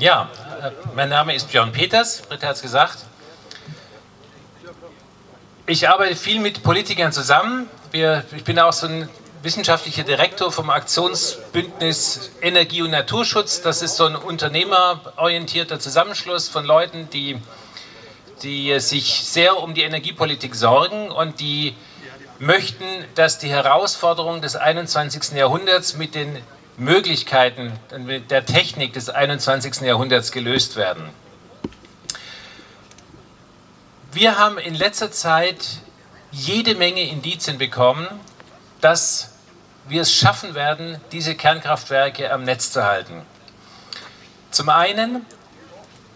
Ja, äh, mein Name ist Björn Peters, Britta hat es gesagt. Ich arbeite viel mit Politikern zusammen. Wir, ich bin auch so ein wissenschaftlicher Direktor vom Aktionsbündnis Energie und Naturschutz. Das ist so ein unternehmerorientierter Zusammenschluss von Leuten, die, die sich sehr um die Energiepolitik sorgen und die möchten, dass die Herausforderungen des 21. Jahrhunderts mit den Möglichkeiten der Technik des 21. Jahrhunderts gelöst werden. Wir haben in letzter Zeit jede Menge Indizien bekommen, dass wir es schaffen werden, diese Kernkraftwerke am Netz zu halten. Zum einen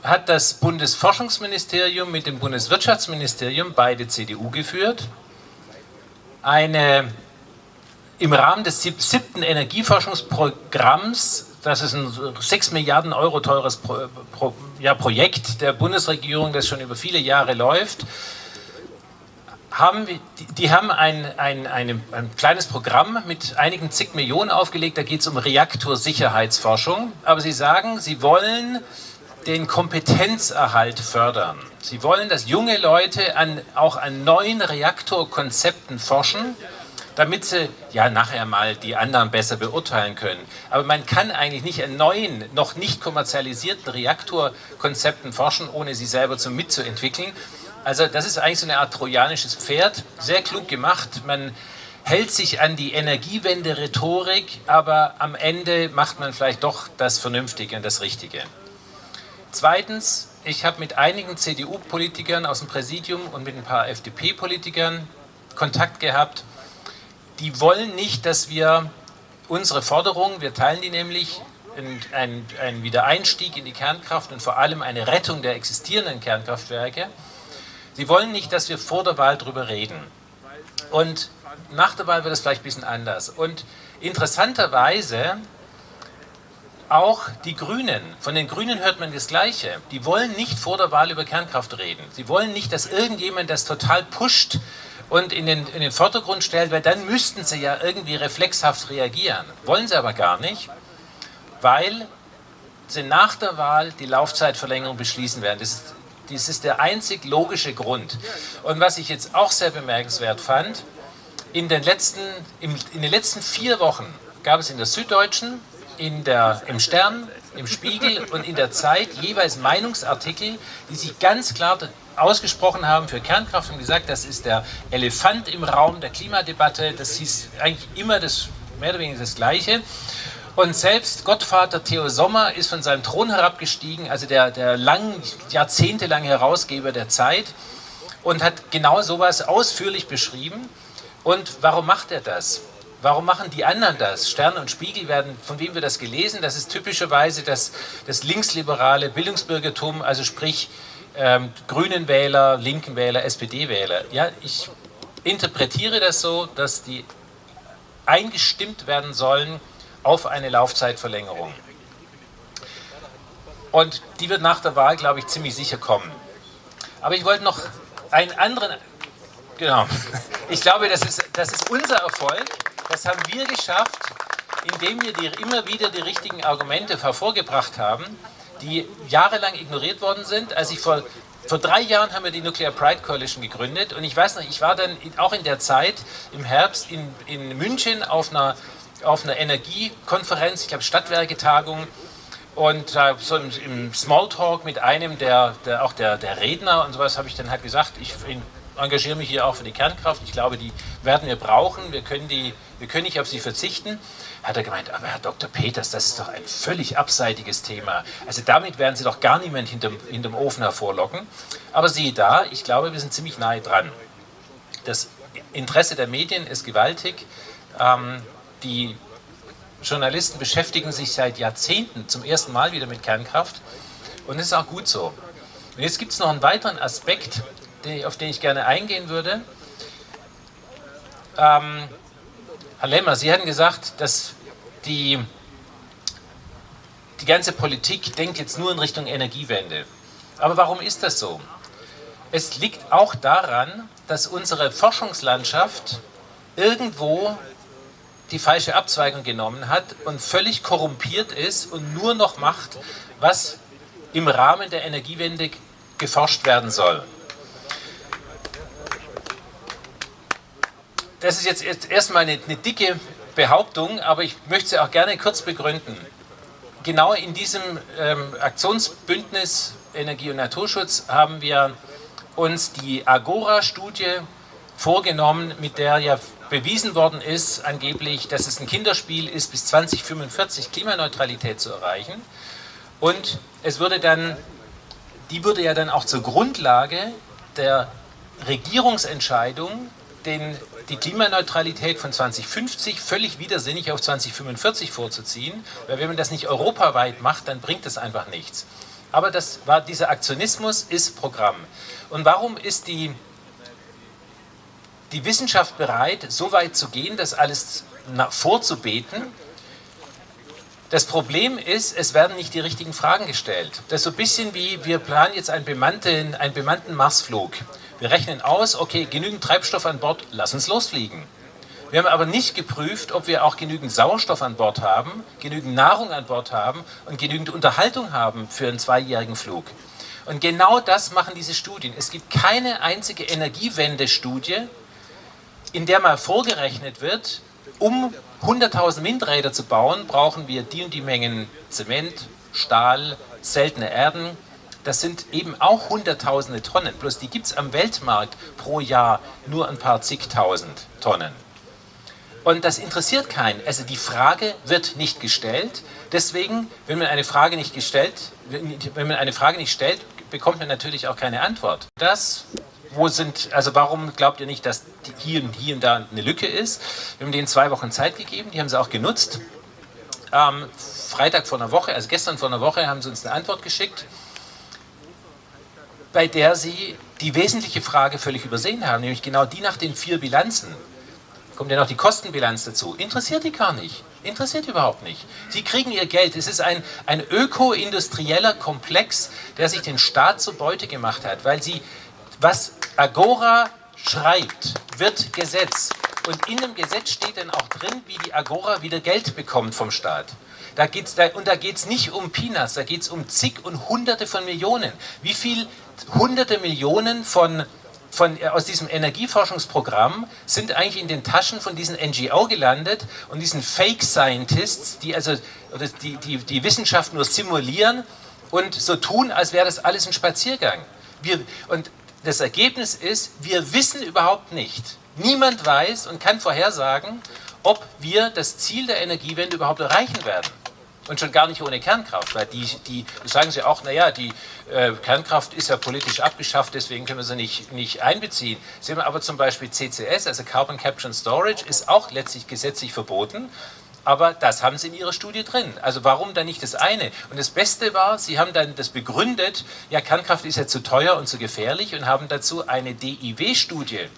hat das Bundesforschungsministerium mit dem Bundeswirtschaftsministerium, beide CDU geführt, eine im Rahmen des siebten Energieforschungsprogramms, das ist ein 6 Milliarden Euro teures Pro, Pro, ja, Projekt der Bundesregierung, das schon über viele Jahre läuft, haben, die, die haben ein, ein, ein, ein, kleines Programm mit einigen zig Millionen aufgelegt, da geht es um Reaktorsicherheitsforschung, aber sie sagen, sie wollen den Kompetenzerhalt fördern. Sie wollen, dass junge Leute an, auch an neuen Reaktorkonzepten forschen, damit sie ja nachher mal die anderen besser beurteilen können. Aber man kann eigentlich nicht an neuen, noch nicht kommerzialisierten Reaktorkonzepten forschen, ohne sie selber zu mitzuentwickeln. Also das ist eigentlich so eine Art trojanisches Pferd, sehr klug gemacht. Man hält sich an die Energiewende-Rhetorik, aber am Ende macht man vielleicht doch das Vernünftige und das Richtige. Zweitens, ich habe mit einigen CDU-Politikern aus dem Präsidium und mit ein paar FDP-Politikern Kontakt gehabt die wollen nicht, dass wir unsere Forderungen, wir teilen die nämlich, ein, ein Wiedereinstieg in die Kernkraft und vor allem eine Rettung der existierenden Kernkraftwerke. Sie wollen nicht, dass wir vor der Wahl darüber reden. Und nach der Wahl wird es vielleicht ein bisschen anders. Und interessanterweise auch die Grünen. Von den Grünen hört man das Gleiche. Die wollen nicht vor der Wahl über Kernkraft reden. Sie wollen nicht, dass irgendjemand das total pusht, und in den, in den Vordergrund stellt, weil dann müssten sie ja irgendwie reflexhaft reagieren. Wollen sie aber gar nicht, weil sie nach der Wahl die Laufzeitverlängerung beschließen werden. Das ist, das ist der einzig logische Grund. Und was ich jetzt auch sehr bemerkenswert fand, in den letzten, in den letzten vier Wochen gab es in der Süddeutschen, in der, im Stern, im Spiegel und in der Zeit jeweils Meinungsartikel, die sich ganz klar ausgesprochen haben für Kernkraft und gesagt, das ist der Elefant im Raum der Klimadebatte. Das hieß eigentlich immer das, mehr oder weniger das Gleiche. Und selbst Gottvater Theo Sommer ist von seinem Thron herabgestiegen, also der, der lang, jahrzehntelange Herausgeber der Zeit, und hat genau sowas ausführlich beschrieben. Und warum macht er das? Warum machen die anderen das? Stern und Spiegel werden, von wem wird das gelesen? Das ist typischerweise das, das linksliberale Bildungsbürgertum, also sprich ähm, grünen Wähler, linken Wähler, SPD-Wähler. Ja, ich interpretiere das so, dass die eingestimmt werden sollen auf eine Laufzeitverlängerung. Und die wird nach der Wahl, glaube ich, ziemlich sicher kommen. Aber ich wollte noch einen anderen, genau, ich glaube, das ist, das ist unser Erfolg. Das haben wir geschafft, indem wir die, immer wieder die richtigen Argumente hervorgebracht haben die jahrelang ignoriert worden sind. Als ich vor, vor drei Jahren haben wir die Nuclear Pride Coalition gegründet und ich weiß noch, ich war dann auch in der Zeit im Herbst in, in München auf einer, auf einer Energiekonferenz, ich glaube Stadtwerketagung und äh, so im, im, Smalltalk mit einem der, der auch der, der Redner und sowas habe ich dann halt gesagt, ich engagiere mich hier auch für die Kernkraft, ich glaube, die werden wir brauchen, wir können, die, wir können nicht auf sie verzichten hat er gemeint, aber Herr Dr. Peters, das ist doch ein völlig abseitiges Thema. Also damit werden Sie doch gar niemand hinterm, hinterm Ofen hervorlocken. Aber siehe da, ich glaube, wir sind ziemlich nahe dran. Das Interesse der Medien ist gewaltig. Ähm, die Journalisten beschäftigen sich seit Jahrzehnten zum ersten Mal wieder mit Kernkraft. Und das ist auch gut so. Und jetzt gibt es noch einen weiteren Aspekt, auf den ich gerne eingehen würde. Ähm, Herr Lemmer, Sie hatten gesagt, dass die, die ganze Politik denkt jetzt nur in Richtung Energiewende. Aber warum ist das so? Es liegt auch daran, dass unsere Forschungslandschaft irgendwo die falsche Abzweigung genommen hat und völlig korrumpiert ist und nur noch macht, was im Rahmen der Energiewende geforscht werden soll. Das ist jetzt erstmal eine, eine dicke Behauptung, aber ich möchte sie auch gerne kurz begründen. Genau in diesem ähm, Aktionsbündnis Energie und Naturschutz haben wir uns die Agora-Studie vorgenommen, mit der ja bewiesen worden ist, angeblich, dass es ein Kinderspiel ist, bis 2045 Klimaneutralität zu erreichen. Und es würde dann, die würde ja dann auch zur Grundlage der Regierungsentscheidung, den, die Klimaneutralität von 2050 völlig widersinnig auf 2045 vorzuziehen, weil wenn man das nicht europaweit macht, dann bringt es einfach nichts. Aber das war, dieser Aktionismus ist Programm. Und warum ist die die Wissenschaft bereit, so weit zu gehen, das alles vorzubeten. Das Problem ist, es werden nicht die richtigen Fragen gestellt. Das ist so ein bisschen wie, wir planen jetzt einen bemannten, einen bemannten Marsflug. Wir rechnen aus, okay, genügend Treibstoff an Bord, lass uns losfliegen. Wir haben aber nicht geprüft, ob wir auch genügend Sauerstoff an Bord haben, genügend Nahrung an Bord haben und genügend Unterhaltung haben für einen zweijährigen Flug. Und genau das machen diese Studien. Es gibt keine einzige Energiewende-Studie, in der mal vorgerechnet wird, um 100.000 Windräder zu bauen, brauchen wir die und die Mengen Zement, Stahl, seltene Erden. Das sind eben auch hunderttausende Tonnen, bloß die gibt es am Weltmarkt pro Jahr nur ein paar zigtausend Tonnen. Und das interessiert keinen. Also die Frage wird nicht gestellt. Deswegen, wenn man eine Frage nicht gestellt, wenn man eine Frage nicht stellt, bekommt man natürlich auch keine Antwort. Das wo sind, also warum glaubt ihr nicht, dass hier, hier und da eine Lücke ist? Wir haben denen zwei Wochen Zeit gegeben, die haben sie auch genutzt. Ähm, Freitag vor einer Woche, also gestern vor einer Woche, haben sie uns eine Antwort geschickt, bei der sie die wesentliche Frage völlig übersehen haben, nämlich genau die nach den vier Bilanzen. Kommt ja noch die Kostenbilanz dazu. Interessiert die gar nicht. Interessiert überhaupt nicht. Sie kriegen ihr Geld. Es ist ein, ein öko-industrieller Komplex, der sich den Staat zur Beute gemacht hat, weil sie was Agora schreibt, wird Gesetz. Und in dem Gesetz steht dann auch drin, wie die Agora wieder Geld bekommt vom Staat. Da geht's da, und da geht es nicht um Peanuts, da geht es um zig und hunderte von Millionen. Wie viel hunderte Millionen von, von, äh, aus diesem Energieforschungsprogramm sind eigentlich in den Taschen von diesen NGO gelandet und diesen Fake Scientists, die also oder die, die, die Wissenschaft nur simulieren und so tun, als wäre das alles ein Spaziergang. Wir, und das Ergebnis ist, wir wissen überhaupt nicht, niemand weiß und kann vorhersagen, ob wir das Ziel der Energiewende überhaupt erreichen werden. Und schon gar nicht ohne Kernkraft, weil die, die sagen sie auch, naja, die äh, Kernkraft ist ja politisch abgeschafft, deswegen können wir sie nicht, nicht einbeziehen. Sie haben aber zum Beispiel CCS, also Carbon Capture and Storage, ist auch letztlich gesetzlich verboten aber das haben sie in ihrer Studie drin. Also warum dann nicht das eine? Und das Beste war, sie haben dann das begründet, ja Kernkraft ist ja zu teuer und zu gefährlich und haben dazu eine DIW-Studie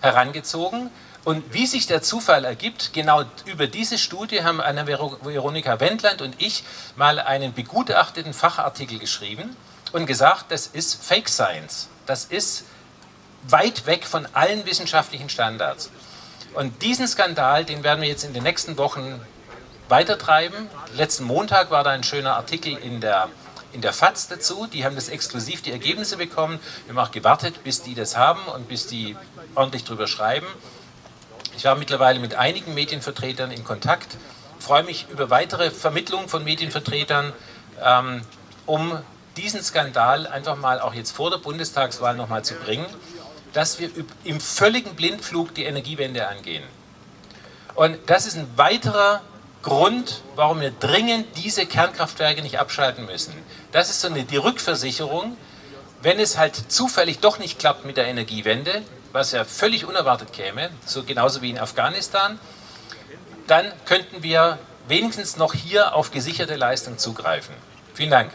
herangezogen. Und wie sich der Zufall ergibt, genau über diese Studie haben Anna Veronika Wendland und ich mal einen begutachteten Fachartikel geschrieben und gesagt, das ist Fake Science. Das ist weit weg von allen wissenschaftlichen Standards. Und diesen Skandal, den werden wir jetzt in den nächsten Wochen weitertreiben. Letzten Montag war da ein schöner Artikel in der, in der FAZ dazu. Die haben das exklusiv die Ergebnisse bekommen. Wir haben auch gewartet, bis die das haben und bis die ordentlich drüber schreiben. Ich war mittlerweile mit einigen Medienvertretern in Kontakt. Ich freue mich über weitere Vermittlung von Medienvertretern, ähm, um diesen Skandal einfach mal auch jetzt vor der Bundestagswahl nochmal zu bringen dass wir im völligen Blindflug die Energiewende angehen. Und das ist ein weiterer Grund, warum wir dringend diese Kernkraftwerke nicht abschalten müssen. Das ist so eine, die Rückversicherung, wenn es halt zufällig doch nicht klappt mit der Energiewende, was ja völlig unerwartet käme, so genauso wie in Afghanistan, dann könnten wir wenigstens noch hier auf gesicherte Leistung zugreifen. Vielen Dank.